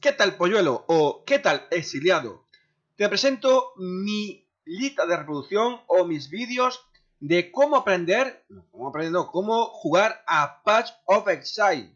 ¿Qué tal polluelo? o ¿qué tal exiliado? Te presento mi lista de reproducción o mis vídeos de cómo aprender, cómo aprender, no, cómo jugar a Patch of Exile.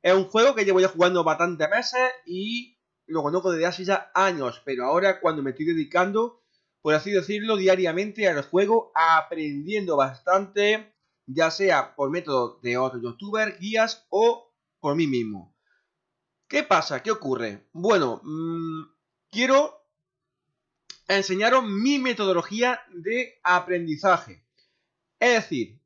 Es un juego que llevo ya jugando bastantes meses y lo conozco desde hace ya años, pero ahora cuando me estoy dedicando, por así decirlo, diariamente al juego, aprendiendo bastante, ya sea por método de otro youtuber, guías o por mí mismo. ¿Qué pasa? ¿Qué ocurre? Bueno, mmm, quiero enseñaros mi metodología de aprendizaje. Es decir,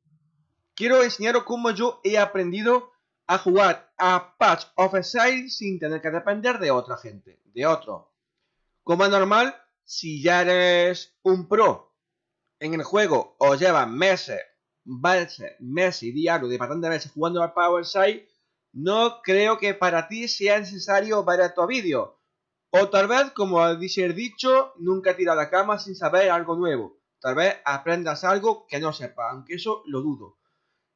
quiero enseñaros cómo yo he aprendido a jugar a Patch of Exile sin tener que depender de otra gente, de otro. Como es normal, si ya eres un pro en el juego o llevas meses, meses, meses y diario de bastante meses jugando al Power Side, no creo que para ti sea necesario ver estos vídeos. O tal vez, como dice el dicho, nunca tira la cama sin saber algo nuevo. Tal vez aprendas algo que no sepas, aunque eso lo dudo.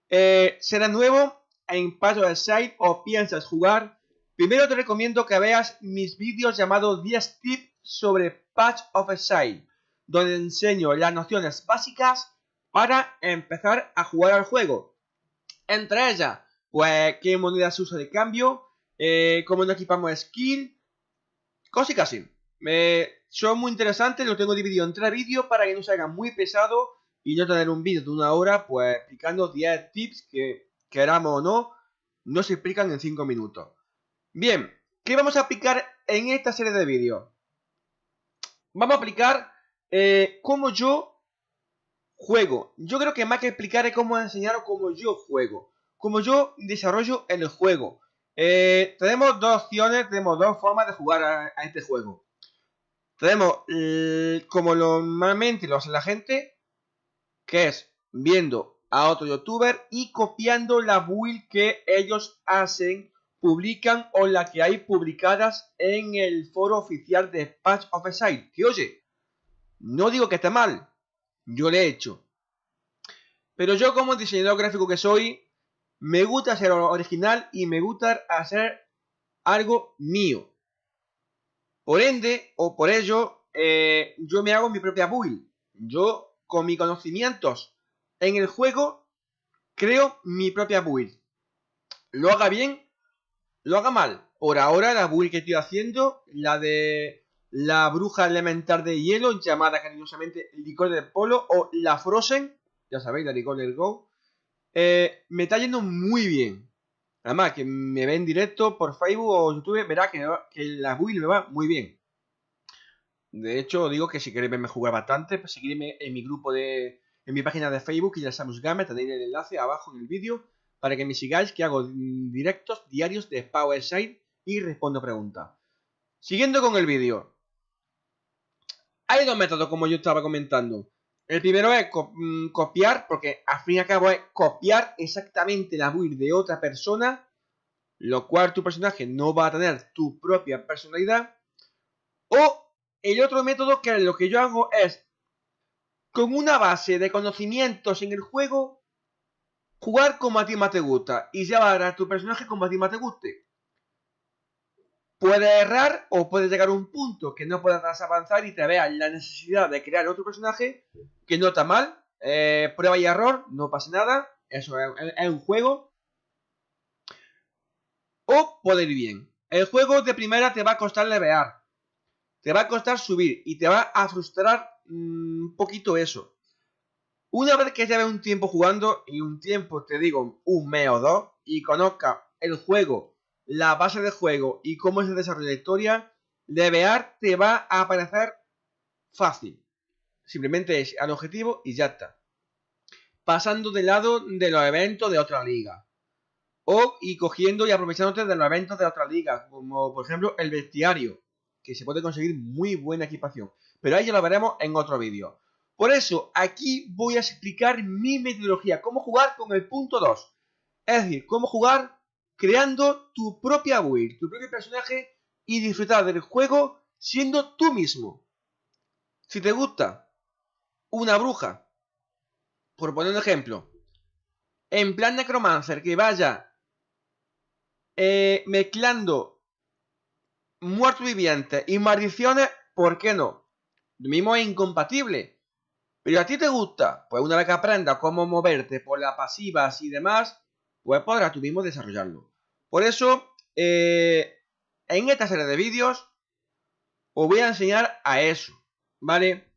Eh, ¿Será nuevo en Patch of Site o piensas jugar? Primero te recomiendo que veas mis vídeos llamados 10 tips sobre Patch of Site, donde enseño las nociones básicas para empezar a jugar al juego. Entre ellas, qué monedas usa de cambio, eh, cómo nos equipamos skill, cosas así. son muy interesantes, lo tengo dividido en tres vídeos para que no se haga muy pesado y no tener un vídeo de una hora, pues explicando 10 tips que, queramos o no, no se explican en 5 minutos. Bien, ¿qué vamos a aplicar en esta serie de vídeos? Vamos a aplicar eh, cómo yo juego. Yo creo que más que explicar es cómo enseñaros cómo yo juego como yo desarrollo el juego. Eh, tenemos dos opciones, tenemos dos formas de jugar a, este juego. Tenemos como normalmente lo hace la gente, que es viendo a otro youtuber y copiando la build que ellos hacen, publican o la que hay publicadas en el foro oficial de Patch of Exile. Que oye, no digo que esté mal, yo le he hecho. Pero yo como diseñador gráfico que soy, me gusta ser original y me gusta hacer algo mío. Por ende, o por ello, eh, yo me hago mi propia build. Yo, con mis conocimientos en el juego, creo mi propia build. Lo haga bien, lo haga mal. Por ahora, la build que estoy haciendo, la de la bruja elemental de hielo, llamada cariñosamente licor del polo, o la Frozen, ya sabéis, la licor del Go, eh, me está yendo muy bien. Además, que me ve en directo por Facebook o YouTube, verá que, la build me va muy bien. De hecho, digo que si queréis verme jugar bastante, pues seguidme en mi grupo de... En mi página de Facebook, y ya Samus Gamer, tenéis el enlace abajo en el vídeo para que me sigáis, que hago directos diarios de Power Side y respondo preguntas. Siguiendo con el vídeo. Hay dos métodos, como yo estaba comentando. El primero es mm, copiar, porque al fin y al cabo es copiar exactamente la build de otra persona, lo cual tu personaje no va a tener tu propia personalidad. O el otro método que lo que yo hago es, con una base de conocimientos en el juego, jugar como a ti más te gusta y llevar a tu personaje como a ti más te guste. Puedes errar o puedes llegar a un punto que no puedas avanzar y te veas la necesidad de crear otro personaje que no está mal. Eh, prueba y error, no pasa nada. Eso es, un juego. O puede ir bien. El juego de primera te va a costar levear. Te va a costar subir y te va a frustrar mm, un poquito eso. Una vez que lleves un tiempo jugando y un tiempo, te digo, un mes o dos, y conozca el juego la base de juego y cómo es el desarrollo de historia, levear te va a parecer fácil. Simplemente es al objetivo y ya está. Pasando del lado de los eventos de otra liga. O y cogiendo y aprovechándote de los eventos de otra liga. Como por ejemplo el bestiario. Que se puede conseguir muy buena equipación. Pero ahí ya lo veremos en otro vídeo. Por eso, aquí voy a explicar mi metodología. Cómo jugar con el punto 2. Es decir, cómo jugar creando tu propia build, tu propio personaje y disfrutar del juego siendo tú mismo. Si te gusta una bruja, por poner un ejemplo, en plan necromancer que vaya eh, mezclando muertos vivientes y maldiciones, ¿por qué no? Lo mismo es incompatible. Pero a ti te gusta, pues una vez que aprendas cómo moverte por las pasivas y demás, pues podrás tú mismo desarrollarlo. Por eso, eh, en esta serie de vídeos, os voy a enseñar a eso, ¿vale?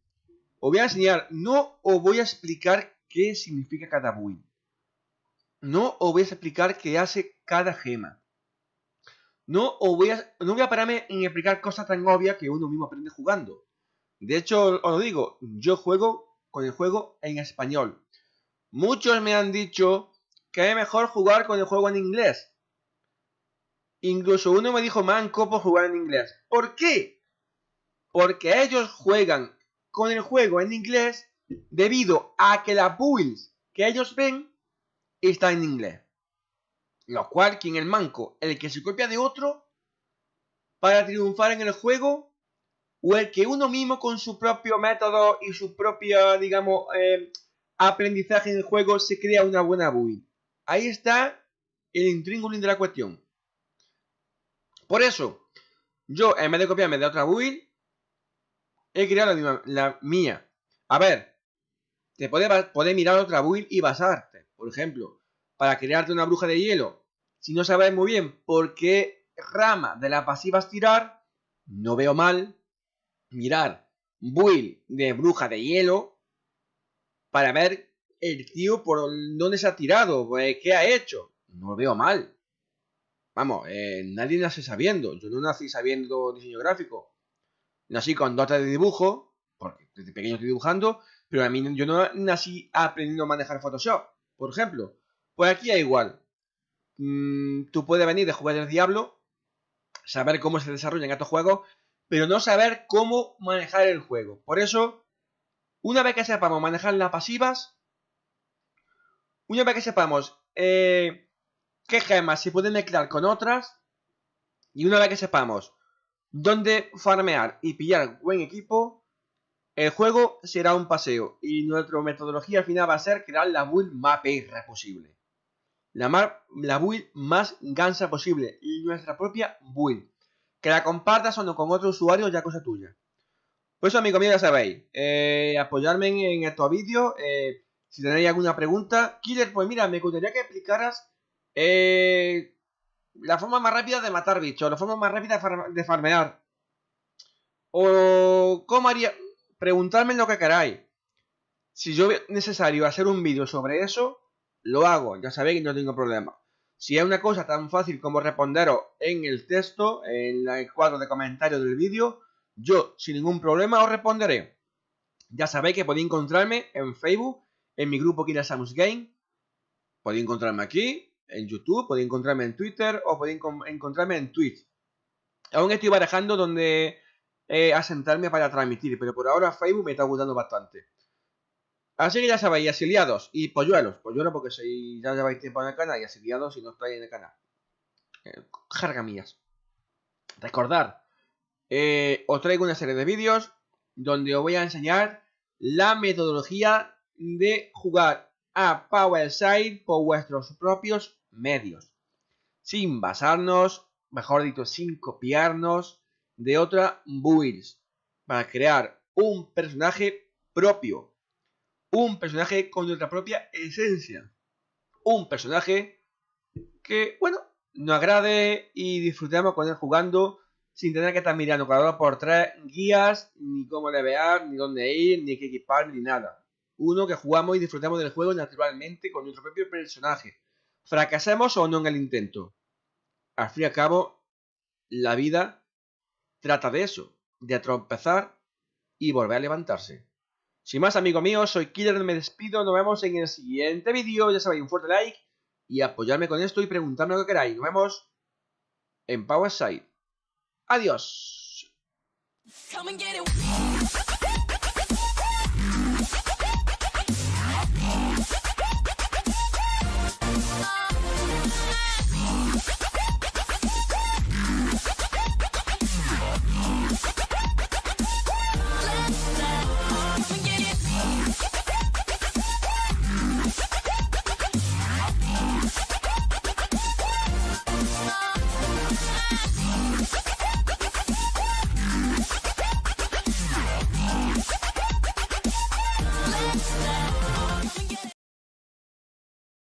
Os voy a enseñar, no os voy a explicar qué significa cada build. No os voy a explicar qué hace cada gema. No, os voy a, no voy a pararme en explicar cosas tan obvias que uno mismo aprende jugando. De hecho, os lo digo, yo juego con el juego en español. Muchos me han dicho que es mejor jugar con el juego en inglés. Incluso uno me dijo, manco por jugar en inglés. ¿Por qué? Porque ellos juegan con el juego en inglés debido a que las builds que ellos ven están en inglés. Lo cual, quien el manco, el que se copia de otro para triunfar en el juego, o el que uno mismo con su propio método y su propio, digamos, eh, aprendizaje en el juego se crea una buena build. Ahí está el intríngulis de la cuestión. Por eso, yo en vez de copiarme de otra build, he creado la, mía. A ver, te puedes mirar otra build y basarte. Por ejemplo, para crearte una bruja de hielo, si no sabes muy bien por qué rama de la pasiva tirar, no veo mal mirar build de bruja de hielo para ver el tío por dónde se ha tirado, pues, qué ha hecho. No lo veo mal. Vamos, eh, nadie nace sabiendo. Yo no nací sabiendo diseño gráfico. Nací con dotes de dibujo, porque desde pequeño estoy dibujando, pero a mí yo no nací aprendiendo a manejar Photoshop, por ejemplo. Pues aquí es igual. Mm, tú puedes venir de jugar del diablo, saber cómo se desarrollan estos juegos, pero no saber cómo manejar el juego. Por eso, una vez que sepamos manejar las pasivas, una vez que sepamos eh, qué gemas se pueden mezclar con otras, y una vez que sepamos dónde farmear y pillar buen equipo, el juego será un paseo y nuestra metodología al final va a ser crear la build más perra posible la, la build más gansa posible y nuestra propia build. Que la compartas o no con otro usuario ya cosa tuya. Pues eso, amigo mío, ya sabéis. Eh, apoyarme en, estos vídeos. Eh, si tenéis alguna pregunta. Killer, pues mira, me gustaría que explicaras eh, la forma más rápida de matar bichos. La forma más rápida de, farmear. O cómo haría... Preguntarme lo que queráis. Si yo es necesario hacer un vídeo sobre eso, lo hago, ya sabéis que no tengo problema. Si es una cosa tan fácil como responderos en el texto, en el cuadro de comentarios del vídeo, yo sin ningún problema os responderé. Ya sabéis que podéis encontrarme en Facebook, en mi grupo Kira Samus Game. Podéis encontrarme aquí, en YouTube, podéis encontrarme en Twitter o podéis encontrarme en Twitch. Aún estoy barajando donde eh, asentarme para transmitir, pero por ahora Facebook me está gustando bastante. Así que ya sabéis, asiliados y polluelos. Polluelos porque si ya lleváis tiempo en el canal y asiliados si no estáis en el canal. Eh, jarga mías. Recordad, eh, os traigo una serie de vídeos donde os voy a enseñar la metodología de jugar a Power Side por vuestros propios medios. Sin basarnos, mejor dicho, sin copiarnos de otra builds. Para crear un personaje propio un personaje con nuestra propia esencia. Un personaje que, bueno, nos agrade y disfrutemos con él jugando sin tener que estar mirando cada hora por tres guías, ni cómo levear, ni dónde ir, ni qué equipar, ni nada. Uno que jugamos y disfrutamos del juego naturalmente con nuestro propio personaje. Fracasemos o no en el intento. Al fin y al cabo, la vida trata de eso, de tropezar y volver a levantarse. Sin más, amigo mío, soy Killer, me despido, nos vemos en el siguiente vídeo, ya sabéis, un fuerte like y apoyarme con esto y preguntarme lo que queráis. Nos vemos en Power Side. Adiós.